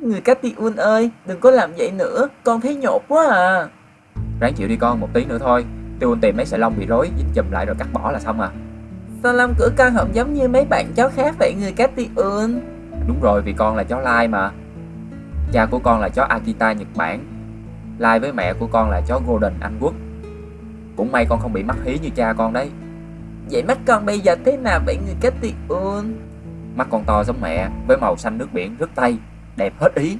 Người Catiun ơi, đừng có làm vậy nữa, con thấy nhột quá à. Ráng chịu đi con, một tí nữa thôi. Tiêu tìm mấy sợi lông bị rối, dính chùm lại rồi cắt bỏ là xong à. Sao lông của con không giống như mấy bạn chó khác vậy người Catiun? Đúng rồi, vì con là chó lai mà. Cha của con là chó Akita Nhật Bản. Lai với mẹ của con là chó Golden Anh Quốc. Cũng may con không bị mắc hí như cha con đấy. Vậy mắt con bây giờ thế nào vậy người Catiun? Mắt con to giống mẹ, với màu xanh nước biển rất tây, đẹp hết ý.